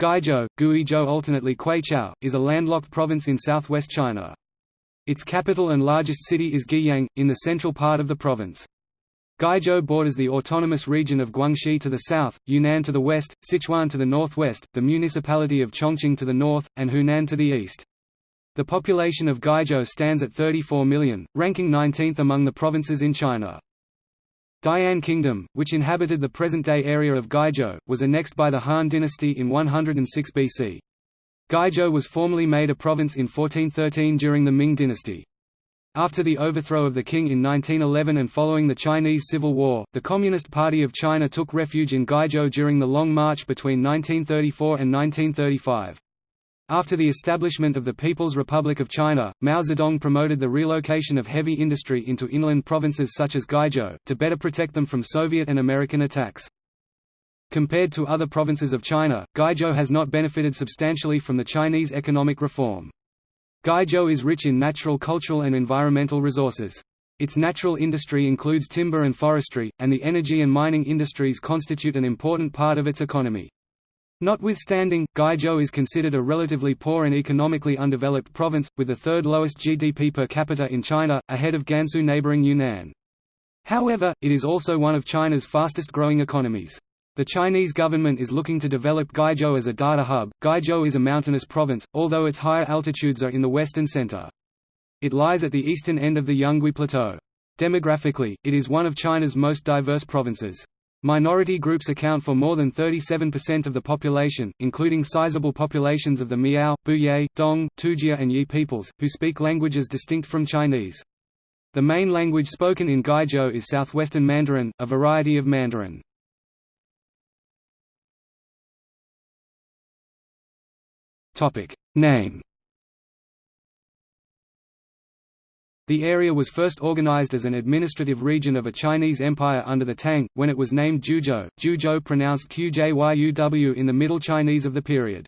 Guizhou, Guizhou alternately Kweichow, is a landlocked province in southwest China. Its capital and largest city is Guiyang, in the central part of the province. Guizhou borders the autonomous region of Guangxi to the south, Yunnan to the west, Sichuan to the northwest, the municipality of Chongqing to the north, and Hunan to the east. The population of Guizhou stands at 34 million, ranking 19th among the provinces in China. Dian Kingdom, which inhabited the present-day area of Guizhou, was annexed by the Han dynasty in 106 BC. Guizhou was formally made a province in 1413 during the Ming dynasty. After the overthrow of the Qing in 1911 and following the Chinese Civil War, the Communist Party of China took refuge in Guizhou during the Long March between 1934 and 1935. After the establishment of the People's Republic of China, Mao Zedong promoted the relocation of heavy industry into inland provinces such as Guizhou, to better protect them from Soviet and American attacks. Compared to other provinces of China, Guizhou has not benefited substantially from the Chinese economic reform. Guizhou is rich in natural cultural and environmental resources. Its natural industry includes timber and forestry, and the energy and mining industries constitute an important part of its economy. Notwithstanding, Guizhou is considered a relatively poor and economically undeveloped province, with the third lowest GDP per capita in China, ahead of Gansu neighboring Yunnan. However, it is also one of China's fastest growing economies. The Chinese government is looking to develop Guizhou as a data hub. Guizhou is a mountainous province, although its higher altitudes are in the western center. It lies at the eastern end of the Yungui Plateau. Demographically, it is one of China's most diverse provinces. Minority groups account for more than 37% of the population, including sizable populations of the Miao, Buye, Dong, Tujia and Yi peoples, who speak languages distinct from Chinese. The main language spoken in Guizhou is Southwestern Mandarin, a variety of Mandarin. Name The area was first organized as an administrative region of a Chinese empire under the Tang, when it was named Juzhou, Juzhou pronounced Qjyuw in the Middle Chinese of the period.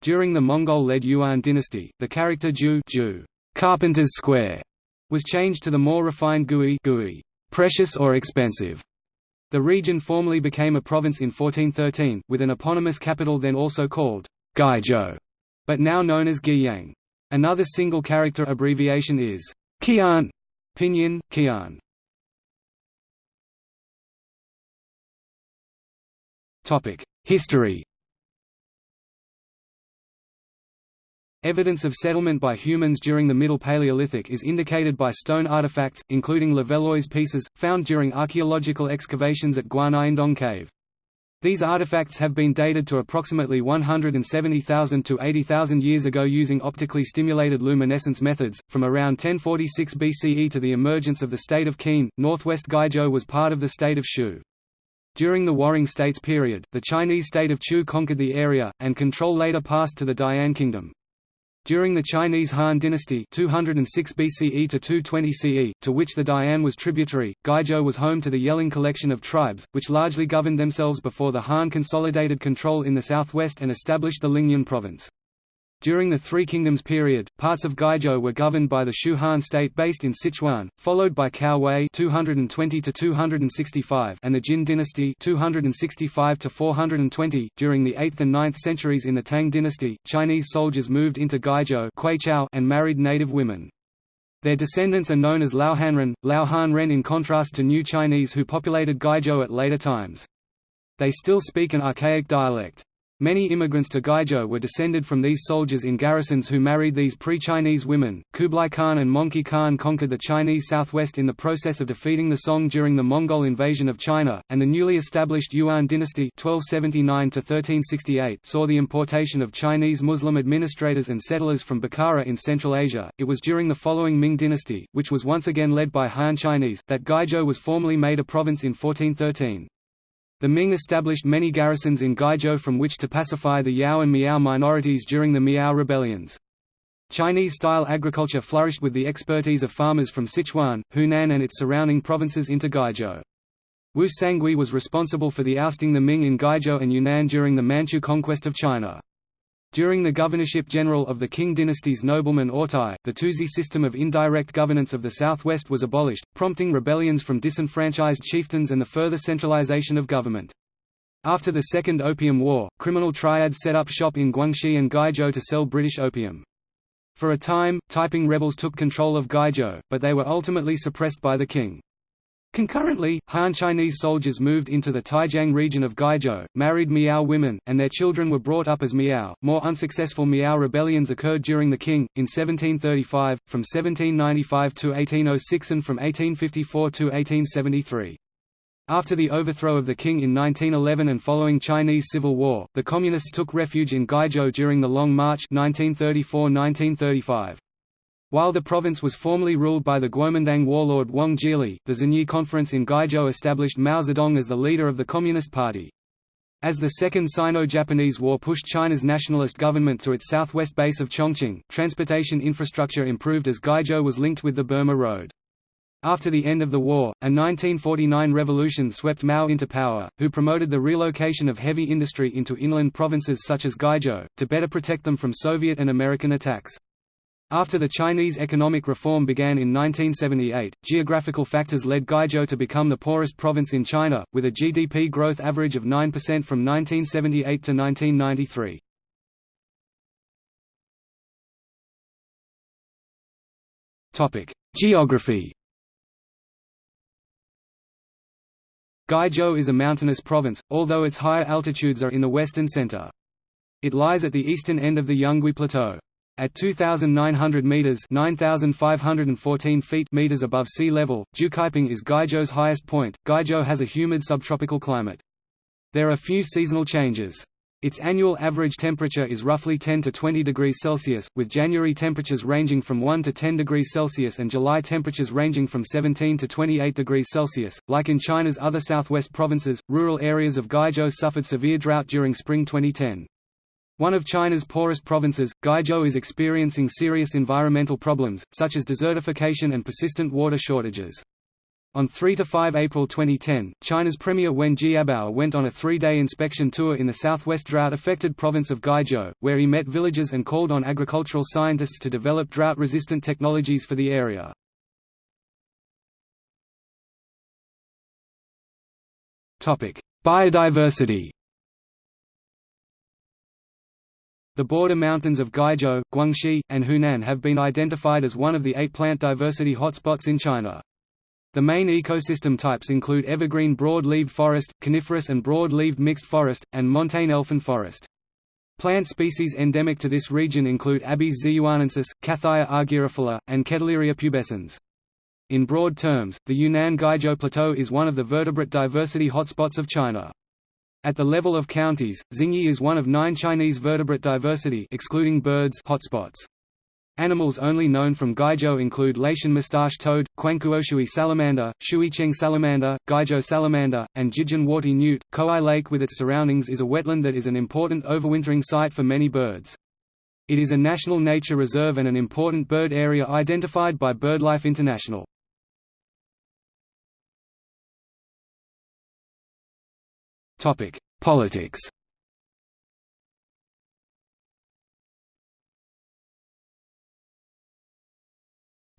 During the Mongol-led Yuan dynasty, the character Ju, Ju Carpenter's Square, was changed to the more refined Gui, Gui precious or expensive. The region formally became a province in 1413, with an eponymous capital then also called Guizhou, but now known as Guiyang. Another single character abbreviation is Qian, Pinyin, Kian. Topic: History. Evidence of settlement by humans during the Middle Paleolithic is indicated by stone artifacts, including Levallois pieces, found during archaeological excavations at Guanyin Cave. These artifacts have been dated to approximately 170,000 to 80,000 years ago using optically stimulated luminescence methods. From around 1046 BCE to the emergence of the state of Qin, northwest Guizhou was part of the state of Shu. During the Warring States period, the Chinese state of Chu conquered the area, and control later passed to the Dian Kingdom. During the Chinese Han dynasty 206 BCE to 220 CE, to which the Dian was tributary, Guizhou was home to the Yelang collection of tribes, which largely governed themselves before the Han consolidated control in the southwest and established the Lingnan province. During the Three Kingdoms period, parts of Guizhou were governed by the Shu Han state based in Sichuan, followed by Cao Wei 220 265 and the Jin dynasty 265 420. During the 8th and 9th centuries in the Tang dynasty, Chinese soldiers moved into Guizhou and married native women. Their descendants are known as Laohanren, Laohanren in contrast to New Chinese who populated Guizhou at later times. They still speak an archaic dialect. Many immigrants to Guizhou were descended from these soldiers in garrisons who married these pre-Chinese women. Kublai Khan and Mongke Khan conquered the Chinese southwest in the process of defeating the Song during the Mongol invasion of China, and the newly established Yuan dynasty 1279 saw the importation of Chinese Muslim administrators and settlers from Bukhara in Central Asia. It was during the following Ming dynasty, which was once again led by Han Chinese, that Guizhou was formally made a province in 1413. The Ming established many garrisons in Guizhou from which to pacify the Yao and Miao minorities during the Miao rebellions. Chinese-style agriculture flourished with the expertise of farmers from Sichuan, Hunan and its surrounding provinces into Guizhou. Wu Sangui was responsible for the ousting the Ming in Guizhou and Yunnan during the Manchu conquest of China. During the governorship general of the Qing dynasty's nobleman Ortai, the Tusi system of indirect governance of the southwest was abolished, prompting rebellions from disenfranchised chieftains and the further centralization of government. After the Second Opium War, criminal triads set up shop in Guangxi and Guizhou to sell British opium. For a time, Taiping rebels took control of Guizhou, but they were ultimately suppressed by the Qing. Concurrently, Han Chinese soldiers moved into the Taijiang region of Guizhou, married Miao women, and their children were brought up as Miao. More unsuccessful Miao rebellions occurred during the Qing, in 1735, from 1795 to 1806 and from 1854 to 1873. After the overthrow of the Qing in 1911 and following Chinese Civil War, the Communists took refuge in Guizhou during the Long March 1934–1935. While the province was formerly ruled by the Guomindang warlord Wang Jialie, the Zunyi Conference in Guizhou established Mao Zedong as the leader of the Communist Party. As the Second Sino-Japanese War pushed China's nationalist government to its southwest base of Chongqing, transportation infrastructure improved as Guizhou was linked with the Burma Road. After the end of the war, a 1949 revolution swept Mao into power, who promoted the relocation of heavy industry into inland provinces such as Guizhou, to better protect them from Soviet and American attacks. After the Chinese economic reform began in 1978, geographical factors led Guizhou to become the poorest province in China, with a GDP growth average of 9% from 1978 to 1993. Geography Guizhou is a mountainous province, although its higher altitudes are in the western center. It lies at the eastern end of the Yungui Plateau. At 2,900 meters (9,514 feet) meters above sea level, Jiucaiping is Guizhou's highest point. Guizhou has a humid subtropical climate. There are few seasonal changes. Its annual average temperature is roughly 10 to 20 degrees Celsius, with January temperatures ranging from 1 to 10 degrees Celsius and July temperatures ranging from 17 to 28 degrees Celsius. Like in China's other southwest provinces, rural areas of Guizhou suffered severe drought during spring 2010. One of China's poorest provinces, Guizhou is experiencing serious environmental problems, such as desertification and persistent water shortages. On 3–5 April 2010, China's Premier Wen Jiabao went on a three-day inspection tour in the southwest drought-affected province of Guizhou, where he met villagers and called on agricultural scientists to develop drought-resistant technologies for the area. Biodiversity The border mountains of Guizhou, Guangxi, and Hunan have been identified as one of the eight plant diversity hotspots in China. The main ecosystem types include evergreen broad-leaved forest, coniferous and broad-leaved mixed forest, and montane elfin forest. Plant species endemic to this region include Abies ziyuanensis, Cathaya argyrophila, and Keteleeria pubescens. In broad terms, the Yunnan Guizhou Plateau is one of the vertebrate diversity hotspots of China. At the level of counties, Xingyi is one of nine Chinese vertebrate diversity excluding birds hotspots. Animals only known from Guizhou include Laotian mustache toad, Kuankuoshui salamander, Shuicheng salamander, Guizhou salamander, and Jijin warty newt. Caohai Lake with its surroundings is a wetland that is an important overwintering site for many birds. It is a national nature reserve and an important bird area identified by BirdLife International. Politics.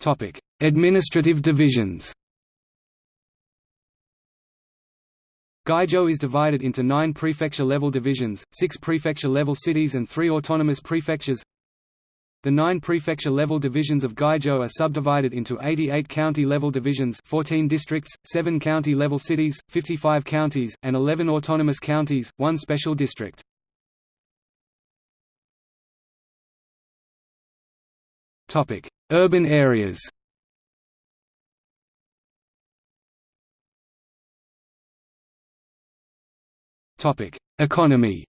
Topic: Administrative divisions. Guizhou is divided into nine prefecture-level divisions, six prefecture-level cities and three autonomous prefectures. The nine prefecture-level divisions of Guizhou are subdivided into 88 county-level divisions 14 districts, 7 county-level cities, 55 counties, and 11 autonomous counties, one special district. Urban areas Economy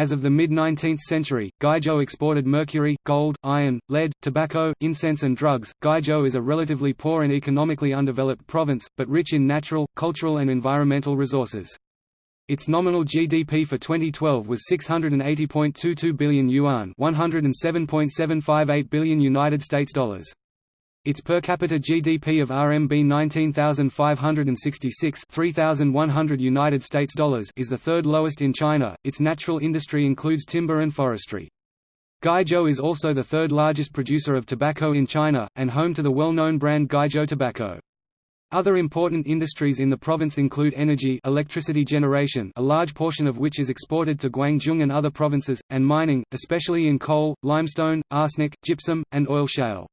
As of the mid-19th century, Guizhou exported mercury, gold, iron, lead, tobacco, incense and drugs. Guizhou is a relatively poor and economically undeveloped province, but rich in natural, cultural and environmental resources. Its nominal GDP for 2012 was 680.22 billion yuan, 107.758 billion United States dollars. Its per capita GDP of RMB 19,566 3,100 United States dollars is the third lowest in China. Its natural industry includes timber and forestry. Guizhou is also the third largest producer of tobacco in China, and home to the well-known brand Guizhou Tobacco. Other important industries in the province include energy electricity generation a large portion of which is exported to Guangdong and other provinces, and mining, especially in coal, limestone, arsenic, gypsum, and oil shale.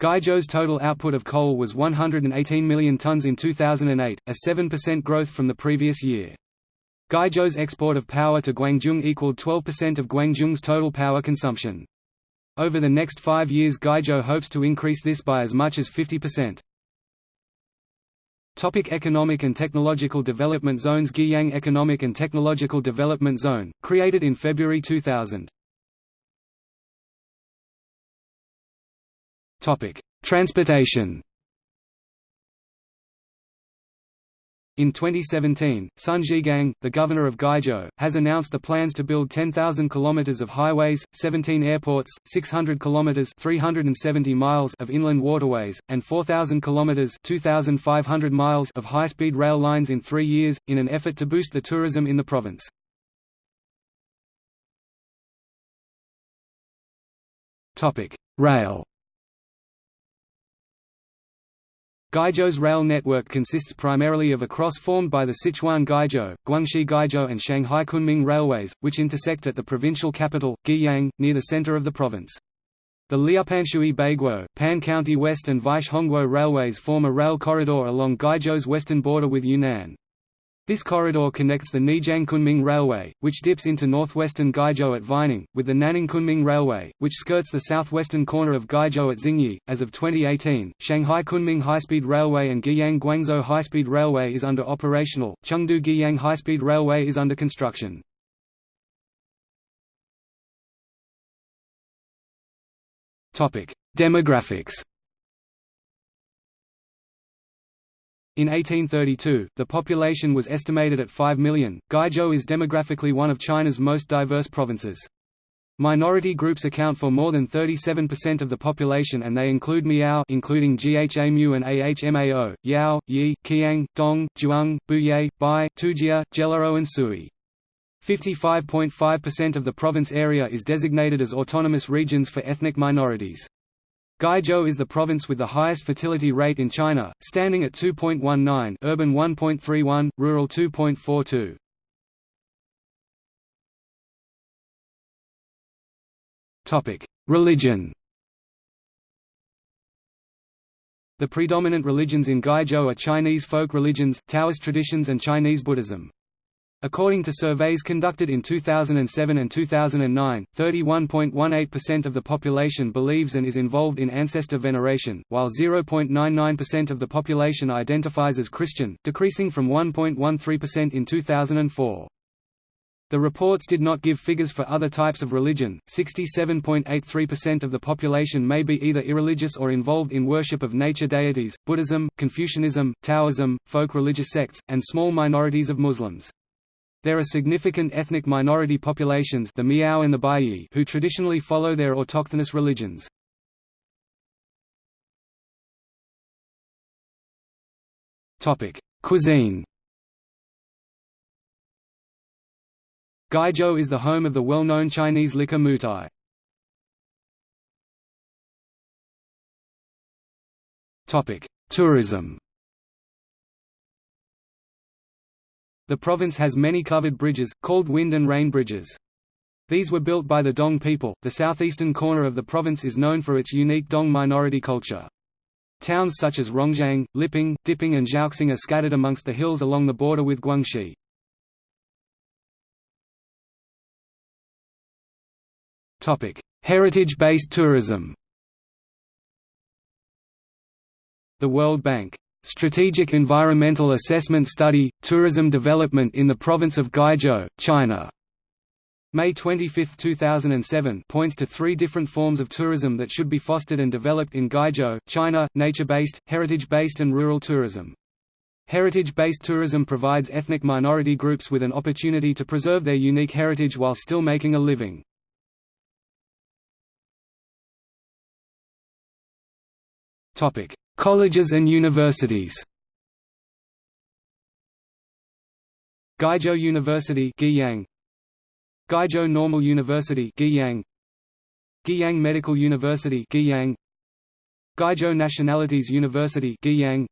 Guizhou's total output of coal was 118 million tons in 2008, a 7% growth from the previous year. Guizhou's export of power to Guangzhou equaled 12% of Guangzhou's total power consumption. Over the next five years Guizhou hopes to increase this by as much as 50%. Topic economic and technological development zones Guiyang Economic and Technological Development Zone, created in February 2000. Topic: Transportation. In 2017, Sun Zhigang, the governor of Guizhou, has announced the plans to build 10,000 kilometers of highways, 17 airports, 600 kilometers (370 miles) of inland waterways, and 4,000 kilometers (2,500 miles) of high-speed rail lines in 3 years in an effort to boost the tourism in the province. Topic: Rail Guizhou's rail network consists primarily of a cross formed by the Sichuan-Guizhou, Guangxi-Guizhou and Shanghai Kunming railways, which intersect at the provincial capital, Guiyang, near the center of the province. The Liupanshui Baiguo, Pan County West and Weish railways form a rail corridor along Guizhou's western border with Yunnan. This corridor connects the Neijiang-Kunming Railway, which dips into northwestern Guizhou at Weining, with the Nanning-Kunming Railway, which skirts the southwestern corner of Guizhou at Xingyi. As of 2018, Shanghai-Kunming High-Speed Railway and Guiyang-Guangzhou High-Speed Railway is under operational. Chengdu-Guiyang High-Speed Railway is under construction. Demographics. In 1832, the population was estimated at 5 million. Guizhou is demographically one of China's most diverse provinces. Minority groups account for more than 37% of the population and they include Miao including Ghamu and Ahmao, Yao, Yi, Qiang, Dong, Zhuang, Buye, Bai, Tujia, Gelao and Sui. 55.5% of the province area is designated as autonomous regions for ethnic minorities. Guizhou is the province with the highest fertility rate in China, standing at 2.19 urban 1.31, rural 2.42. Topic: Religion. The predominant religions in Guizhou are Chinese folk religions, Taoist traditions and Chinese Buddhism. According to surveys conducted in 2007 and 2009, 31.18% of the population believes and is involved in ancestor veneration, while 0.99% of the population identifies as Christian, decreasing from 1.13% in 2004. The reports did not give figures for other types of religion. 67.83% of the population may be either irreligious or involved in worship of nature deities, Buddhism, Confucianism, Taoism, folk religious sects, and small minorities of Muslims. There are significant ethnic minority populations the Miao and the Baiyi who traditionally follow their autochthonous religions. Cuisine Guizhou is the home of the well-known Chinese liquor Moutai. Tourism The province has many covered bridges, called wind and rain bridges. These were built by the Dong people. The southeastern corner of the province is known for its unique Dong minority culture. Towns such as Rongjiang, Liping, Diping and Zhaoxing are scattered amongst the hills along the border with Guangxi. Heritage-based tourism The World Bank Strategic Environmental Assessment Study, Tourism Development in the Province of Guizhou, China. May 25, 2007 points to three different forms of tourism that should be fostered and developed in Guizhou, China, nature-based, heritage-based and rural tourism. Heritage-based tourism provides ethnic minority groups with an opportunity to preserve their unique heritage while still making a living. Colleges and universities. Guizhou University Guiyang. Guizhou Normal University Guiyang. Guiyang Medical University Guiyang. Guizhou Nationalities University Guiyang.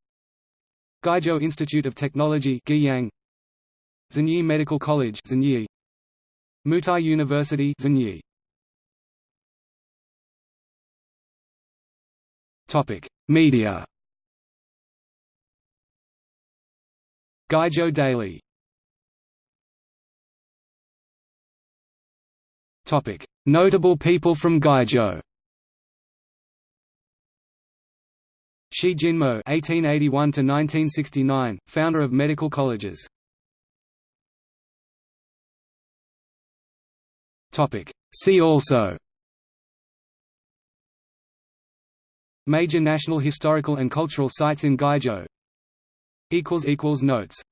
Guizhou Institute of Technology Guiyang. Zunyi Medical College Zunyi Moutai University Zunyi Media Guizhou Daily Topic Notable people from Guizhou Shi Jinmo (1881–1969), founder of medical colleges. Topic. See also. Major national historical and cultural sites in Guizhou. Notes.